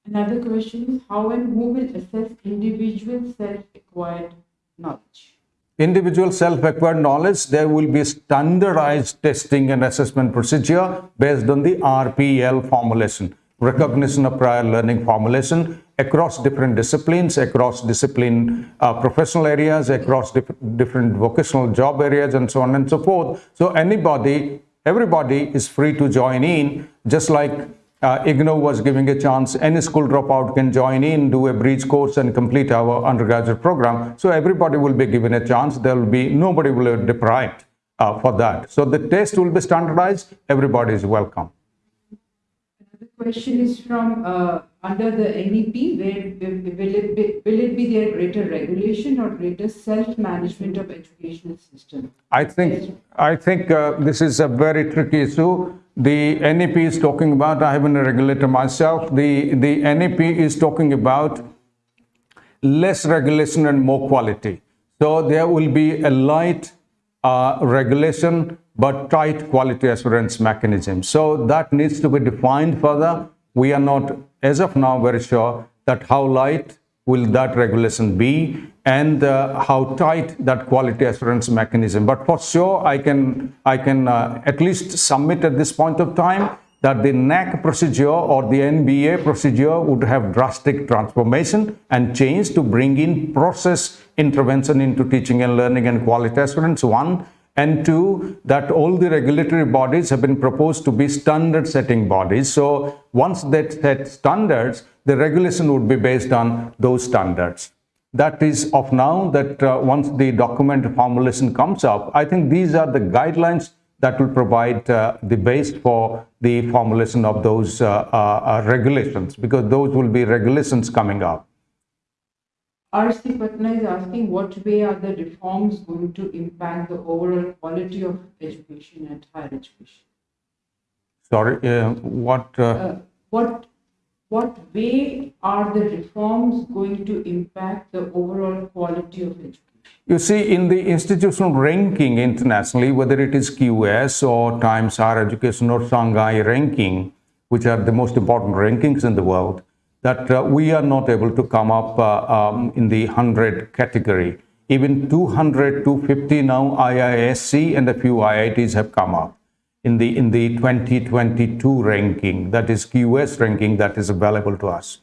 Another question is how and who will assess individual self-acquired knowledge? Individual self-acquired knowledge, there will be standardized testing and assessment procedure based on the RPL formulation recognition of prior learning formulation across different disciplines, across discipline uh, professional areas, across dif different vocational job areas, and so on and so forth. So anybody, everybody is free to join in, just like uh, IGNOU was giving a chance, any school dropout can join in, do a bridge course and complete our undergraduate program. So everybody will be given a chance. There will be, nobody will be deprived uh, for that. So the test will be standardized. Everybody is welcome The question is from uh, under the NEP, where will it, be, will it be there greater regulation or greater self-management of educational system? I think I think uh, this is a very tricky issue. The NEP is talking about. I have been a regulator myself. The the NEP is talking about less regulation and more quality. So there will be a light uh, regulation but tight quality assurance mechanism. So that needs to be defined further. We are not, as of now, very sure that how light will that regulation be and uh, how tight that quality assurance mechanism. But for sure, I can, I can uh, at least submit at this point of time that the NAAC procedure or the NBA procedure would have drastic transformation and change to bring in process intervention into teaching and learning and quality assurance, one and two, that all the regulatory bodies have been proposed to be standard setting bodies. So once they set standards, the regulation would be based on those standards. That is of now that uh, once the document formulation comes up, I think these are the guidelines that will provide uh, the base for the formulation of those uh, uh regulations because those will be regulations coming up. RC Patna is asking what way are the reforms going to impact the overall quality of education and higher education? Sorry, uh, what? Uh... Uh, what what way are the reforms going to impact the overall quality of education? You see, in the institutional ranking internationally, whether it is QS or Times Higher Education or Shanghai ranking, which are the most important rankings in the world, that uh, we are not able to come up uh, um, in the 100 category. Even 200, 250 now IISc and a few IITs have come up in the, in the 2022 ranking, that is QS ranking that is available to us.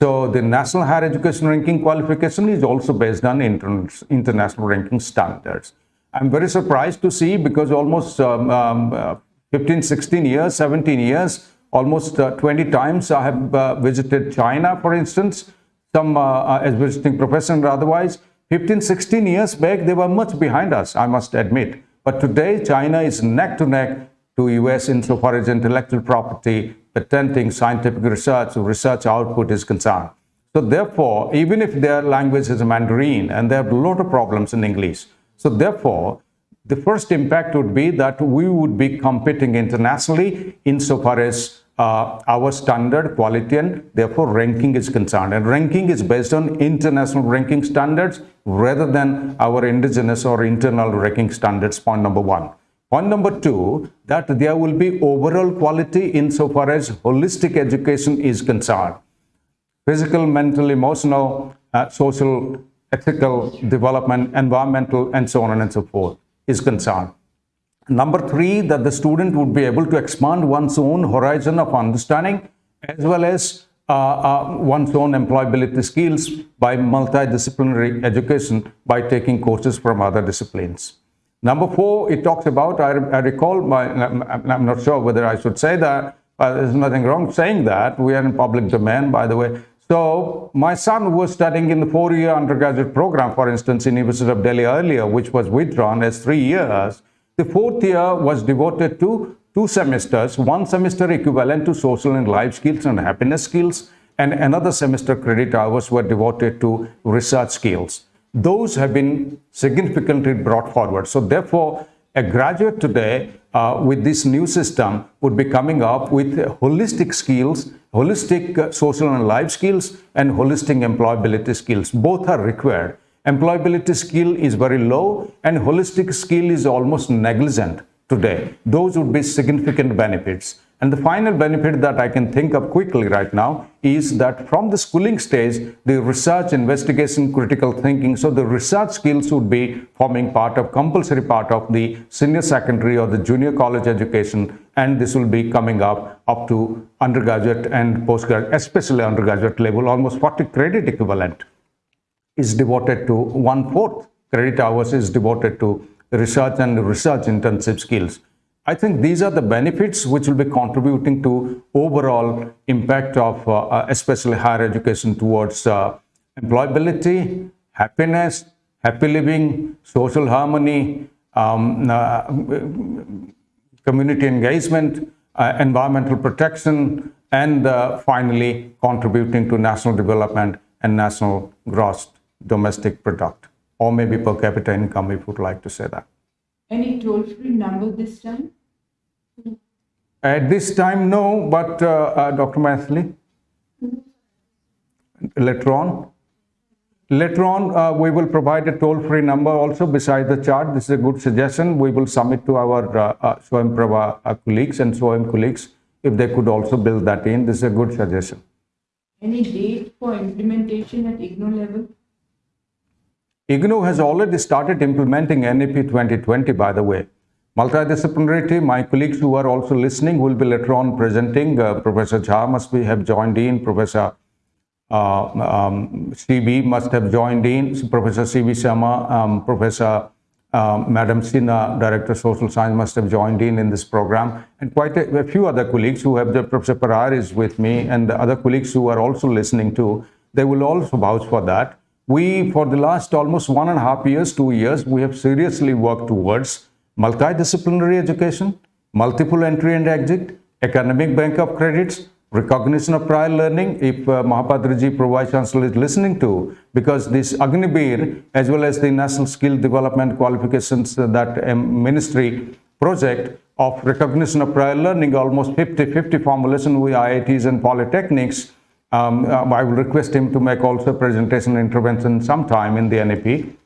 So the National Higher Education Ranking qualification is also based on inter international ranking standards. I'm very surprised to see because almost um, um, uh, 15, 16 years, 17 years, almost uh, 20 times I have uh, visited China, for instance, some uh, as visiting professor otherwise. 15, 16 years back, they were much behind us, I must admit. But today, China is neck to neck to US insofar as intellectual property, patenting, scientific research, research output is concerned. So therefore, even if their language is Mandarin and they have a lot of problems in English, so therefore, the first impact would be that we would be competing internationally insofar as uh, our standard quality and therefore ranking is concerned. And ranking is based on international ranking standards rather than our indigenous or internal ranking standards, point number one. Point number two, that there will be overall quality insofar as holistic education is concerned. Physical, mental, emotional, uh, social, ethical development, environmental, and so on and so forth is concerned. Number three, that the student would be able to expand one's own horizon of understanding as well as uh, uh, one's own employability skills by multidisciplinary education by taking courses from other disciplines. Number four, it talks about, I, I recall, my, I'm not sure whether I should say that, but there's nothing wrong saying that. We are in public domain, by the way. So my son was studying in the four-year undergraduate program, for instance, in University of Delhi earlier, which was withdrawn as three years. The fourth year was devoted to two semesters, one semester equivalent to social and life skills and happiness skills, and another semester credit hours were devoted to research skills those have been significantly brought forward. So therefore, a graduate today uh, with this new system would be coming up with holistic skills, holistic uh, social and life skills, and holistic employability skills. Both are required. Employability skill is very low and holistic skill is almost negligent today. Those would be significant benefits. And the final benefit that I can think of quickly right now is that from the schooling stage, the research, investigation, critical thinking, so the research skills would be forming part of, compulsory part of the senior secondary or the junior college education, and this will be coming up up to undergraduate and postgraduate, especially undergraduate level, almost 40 credit equivalent is devoted to one-fourth credit hours is devoted to research and research intensive skills. I think these are the benefits which will be contributing to overall impact of uh, uh, especially higher education towards uh, employability, happiness, happy living, social harmony, um, uh, community engagement, uh, environmental protection, and uh, finally contributing to national development and national gross domestic product, or maybe per capita income if you would like to say that. Any toll-free number this time? At this time, no, but uh, uh, Dr. Mathli, later on. Later on, uh, we will provide a toll-free number also beside the chart. This is a good suggestion. We will submit to our uh, uh, uh, colleagues and Swayam colleagues if they could also build that in. This is a good suggestion. Any date for implementation at IGNOU level? IGNOU has already started implementing NEP 2020, by the way. Multidisciplinary team, my colleagues who are also listening will be later on presenting. Uh, Professor Jha must be, have joined in. Professor uh, um, CB must have joined in. Professor CB Sharma, um, Professor um, Madam Sinha, Director of Social Science must have joined in in this program. And quite a, a few other colleagues who have, the Professor Parar is with me and the other colleagues who are also listening to, they will also vouch for that. We, for the last almost one and a half years, two years, we have seriously worked towards multidisciplinary education, multiple entry and exit, academic bank of credits, recognition of prior learning, if uh, Mahapatraji Pro Vice Chancellor is listening to, because this Agniveer, as well as the National Skill Development Qualifications, uh, that um, ministry project of recognition of prior learning, almost 50-50 formulation with IITs and polytechnics, um, uh, I will request him to make also a presentation intervention sometime in the NAP.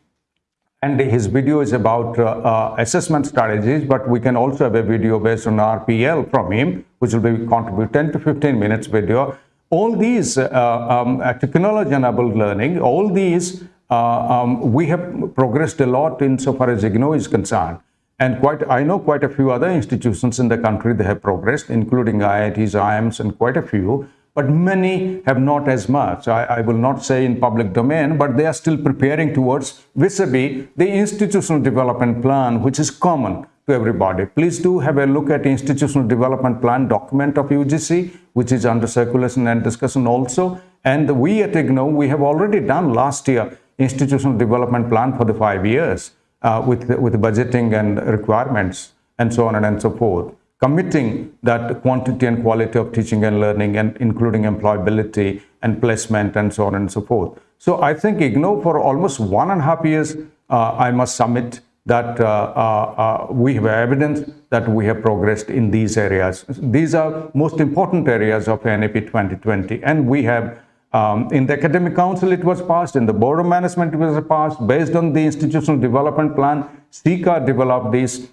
and his video is about uh, uh, assessment strategies, but we can also have a video based on RPL from him, which will be contribute 10 to 15 minutes video. All these uh, um, uh, technology-enabled learning, all these, uh, um, we have progressed a lot insofar as IGNOU is concerned. And quite, I know quite a few other institutions in the country that have progressed, including IITs, IIMs, and quite a few but many have not as much. I, I, will not say in public domain, but they are still preparing towards vis-a-vis the institutional development plan, which is common to everybody. Please do have a look at the institutional development plan document of UGC, which is under circulation and discussion also. And we at IGNOU, we have already done last year institutional development plan for the five years uh, with, with budgeting and requirements and so on and so forth committing that quantity and quality of teaching and learning and including employability and placement and so on and so forth. So I think IGNOU for almost one and a half years, uh, I must submit that uh, uh, uh we have evidence that we have progressed in these areas. These are most important areas of NEP 2020 and we have um, in the academic council it was passed, in the board of management it was passed, based on the institutional development plan, CIQA developed these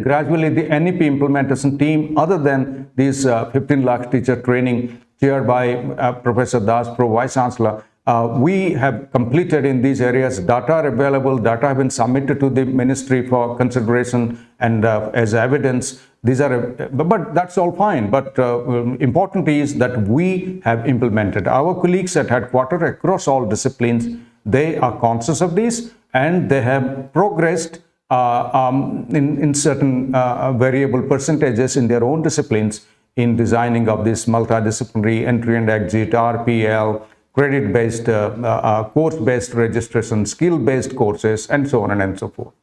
gradually, the NEP implementation team, other than this uh, 15 lakh teacher training chaired by uh, Professor Das, Pro Vice Chancellor, uh, we have completed in these areas. Data are available. Data have been submitted to the ministry for consideration and uh, as evidence. These are, but that's all fine. But uh, important is that we have implemented. Our colleagues at headquarters across all disciplines, they are conscious of this and they have progressed uh, um, in, in certain uh, variable percentages in their own disciplines in designing of this multidisciplinary entry and exit, RPL, credit-based, uh, uh, course-based registration, skill-based courses, and so on and so forth.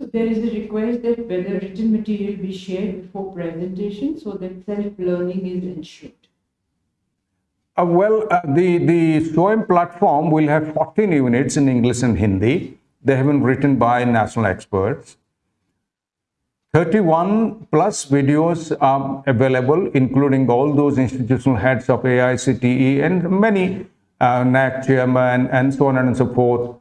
So there is a request that whether written material be shared before presentation so that self-learning is ensured. Uh, well, uh, the, the SWAYAM platform will have 14 units in English and Hindi. They have been written by national experts. 31 plus videos are available, including all those institutional heads of AICTE and many uh, NAAC chairman and so on and so forth.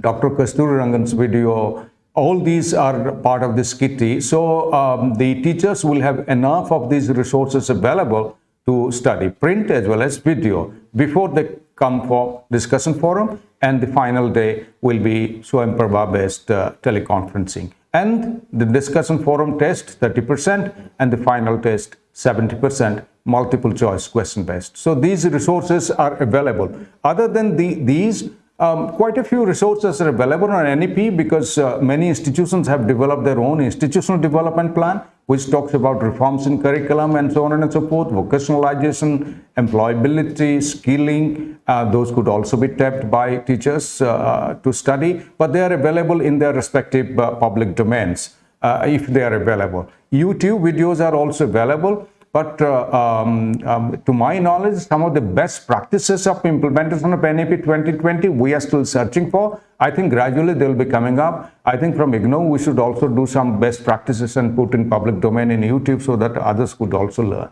Dr. Kasturirangan's video, all these are part of this kitty. So um, the teachers will have enough of these resources available to study print as well as video before they come for discussion forum and the final day will be Swayam based uh, teleconferencing. And the discussion forum test 30% and the final test 70% multiple choice question based. So these resources are available. Other than the, these, um, quite a few resources are available on NEP because uh, many institutions have developed their own institutional development plan which talks about reforms in curriculum and so on and so forth, vocationalization, employability, skilling. Uh, those could also be tapped by teachers uh, to study, but they are available in their respective uh, public domains uh, if they are available. YouTube videos are also available. But uh, um, um, to my knowledge, some of the best practices of implementation of NEP 2020, we are still searching for. I think gradually they will be coming up. I think from IGNOU, we should also do some best practices and put in public domain in YouTube so that others could also learn.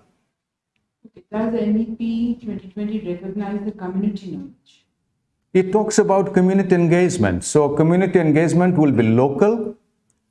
Okay. Does NEP 2020 recognize the community knowledge? It talks about community engagement. So community engagement will be local,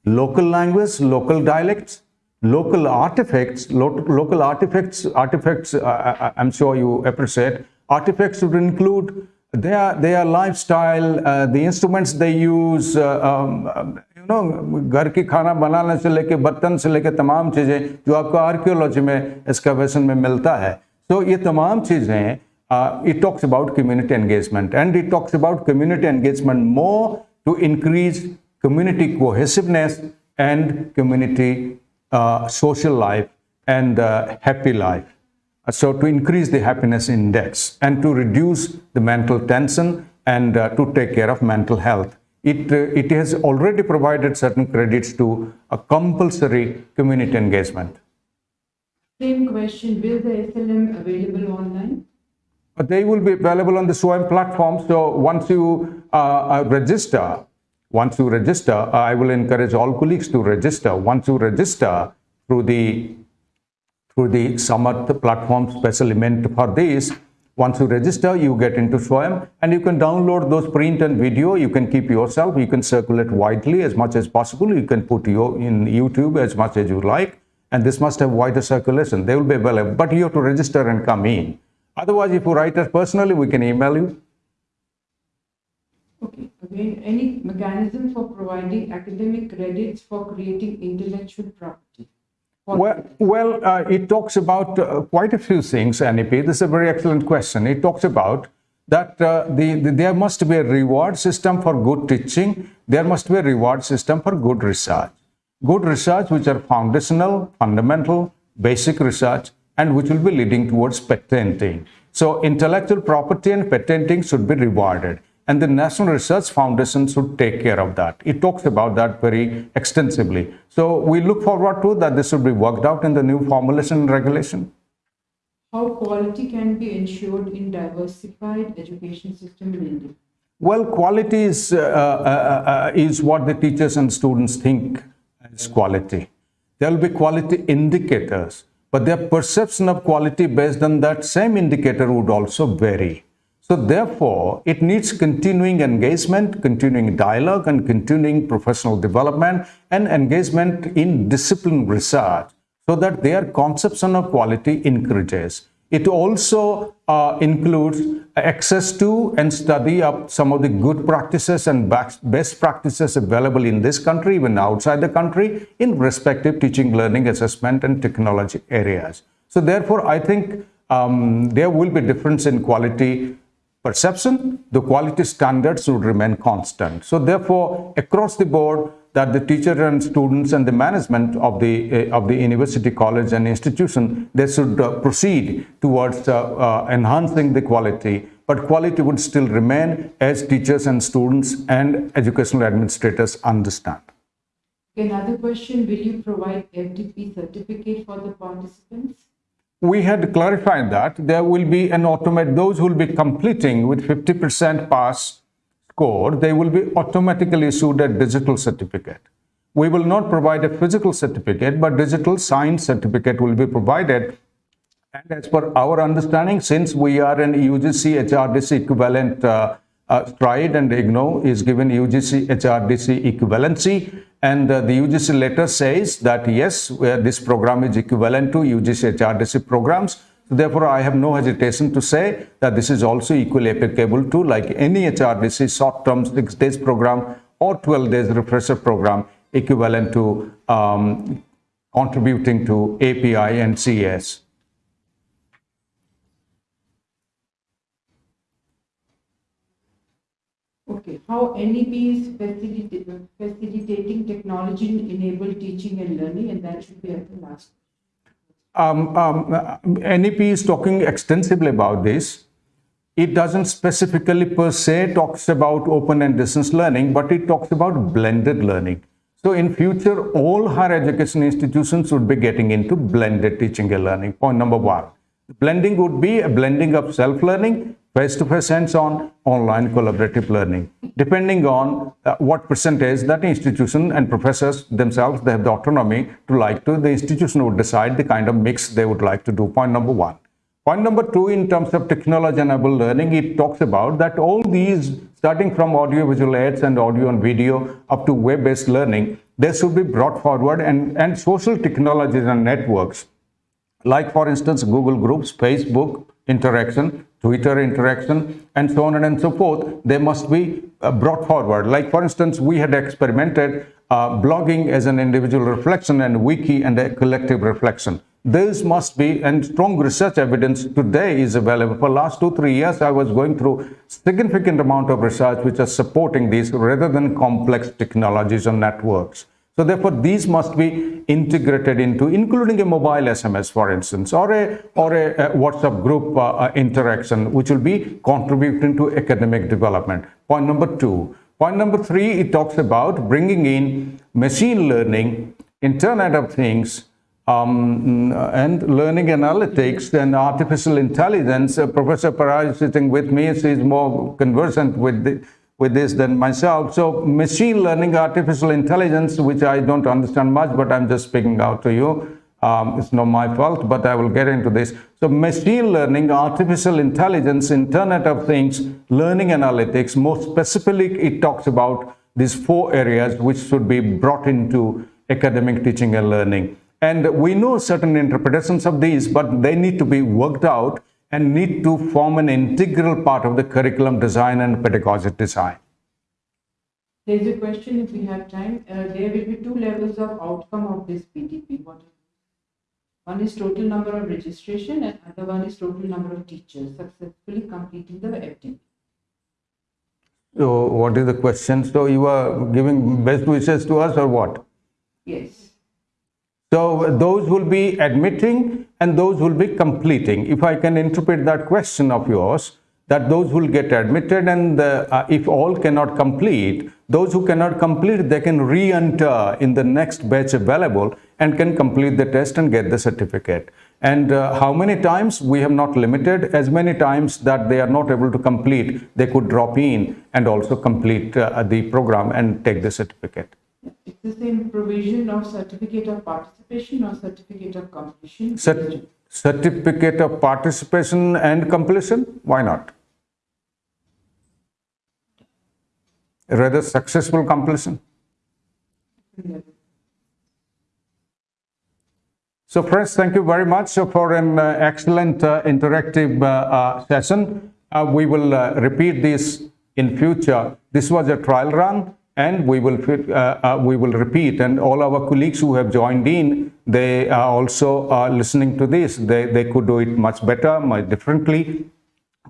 local language, local dialects, local artifacts, lo local artifacts, artifacts, uh, uh, uh, I, am sure you appreciate, artifacts would include their, their lifestyle, uh, the instruments they use, uh, um, um you know, घर की खाना बनाने से लेके बर्तन से लेके तमाम चीज़ें जो आपको आर्कियोलॉजी में एक्सकवेशन में मिलता है तो ये तमाम चीज़ें uh, it talks about community engagement and it talks about community engagement more to increase community cohesiveness and community uh, social life and uh, happy life. Uh, so to increase the happiness index and to reduce the mental tension and uh, to take care of mental health. It, uh, it has already provided certain credits to a compulsory community engagement. Same question, will the SLM available online? They will be available on the SWAYAM platform. So once you uh, register, once you register, uh, I will encourage all colleagues to register. Once you register through the through the Samarth platform special event for this, Once you register, you get into SWAYAM and you can download those print and video. You can keep yourself. You can circulate widely as much as possible. You can put your in YouTube as much as you like. And this must have wider circulation. They will be available, but you have to register and come in. Otherwise, if you write us personally, we can email you. Okay, again, any mechanism for providing academic credits for creating intellectual property? Well, well uh, it talks about uh, quite a few things, NEP. This is a very excellent question. It talks about that uh, the, the, there must be a reward system for good teaching. There must be a reward system for good research. Good research, which are foundational, fundamental, basic research, and which will be leading towards patenting. So intellectual property and patenting should be rewarded and the National Research Foundation should take care of that. It talks about that very extensively. So we look forward to that this should be worked out in the new formulation regulation. How quality can be ensured in diversified education system in India? Well, quality is, uh, uh, uh, is what the teachers and students think is quality. There will be quality indicators, but their perception of quality based on that same indicator would also vary. So therefore, it needs continuing engagement, continuing dialogue and continuing professional development and engagement in discipline research so that their conception of quality increases. It also uh, includes access to and study of some of the good practices and best practices available in this country, even outside the country, in respective teaching, learning, assessment, and technology areas. So therefore, I think um, there will be difference in quality perception, the quality standards would remain constant. So therefore, across the board, that the teacher and students and the management of the uh, of the university, college, and institution they should uh, proceed towards uh, uh, enhancing the quality. But quality would still remain as teachers and students and educational administrators understand. Another question: Will you provide FDP certificate for the participants? We had clarified that there will be an automatic, those who will be completing with 50% pass score, they will be automatically issued a digital certificate. We will not provide a physical certificate, but digital signed certificate will be provided. And as per our understanding, since we are an UGC HRDC equivalent uh, uh, STRIDE and IGNOU is given UGC HRDC equivalency and uh, the UGC letter says that yes, this program is equivalent to UGC HRDC programs. So therefore, I have no hesitation to say that this is also equally applicable to like any HRDC short-term six days program or 12 days refresher program equivalent to um, contributing to API and CAS. Okay, how NEP is facilitating technology-enabled teaching and learning, and that should be at the last. Um, um, NEP is talking extensively about this. It doesn't specifically per se talks about open and distance learning, but it talks about blended learning. So in future, all higher education institutions would be getting into blended teaching and learning. Point number one. Blending would be a blending of self-learning face-to-face hands-on, online collaborative learning, depending on uh, what percentage that institution and professors themselves, they have the autonomy to like to, the institution would decide the kind of mix they would like to do, point number one. Point number two, in terms of technology-enabled learning, it talks about that all these, starting from audio-visual aids and audio and video up to web-based learning, they should be brought forward and, and social technologies and networks, like for instance, Google Groups, Facebook, interaction, Twitter interaction, and so on and so forth, they must be uh, brought forward. Like, for instance, we had experimented uh, blogging as an individual reflection and wiki and a collective reflection. This must be, and strong research evidence today is available. For last two, three years, I was going through significant amount of research which are supporting these rather than complex technologies and networks. So therefore, these must be integrated into, including a mobile SMS, for instance, or a, or a, a WhatsApp group uh, uh, interaction, which will be contributing to academic development. Point number two. Point number three, it talks about bringing in machine learning, Internet of Things, um, and learning analytics and artificial intelligence. Uh, Professor Paraj sitting with me, she's more conversant with the, with this than myself. So machine learning, artificial intelligence, which I don't understand much, but I'm just speaking out to you. Um, it's not my fault, but I will get into this. So machine learning, artificial intelligence, Internet of Things, learning analytics, more specifically, it talks about these four areas which should be brought into academic teaching and learning. And we know certain interpretations of these, but they need to be worked out and need to form an integral part of the curriculum design and pedagogic design. There's a question if we have time. Uh, there will be two levels of outcome of this FDP. What one is total number of registration and other one is total number of teachers successfully completing the FDP. So what is the question? So you are giving best wishes to us or what? Yes. So those will be admitting and those will be completing. If I can interpret that question of yours, that those will get admitted and uh, if all cannot complete, those who cannot complete, they can re-enter in the next batch available and can complete the test and get the certificate. And uh, how many times we have not limited, as many times that they are not able to complete, they could drop in and also complete uh, the program and take the certificate. It's the same provision of certificate of participation or certificate of completion. Cert certificate of participation and completion, why not? rather successful completion. So friends, thank you very much for an uh, excellent uh, interactive uh, uh session. Uh, we will uh, repeat this in future. This was a trial run and we will uh, uh, we will repeat and all our colleagues who have joined in, they are also uh, listening to this. They, they could do it much better, much differently,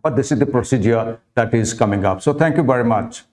but this is the procedure that is coming up. So thank you very much.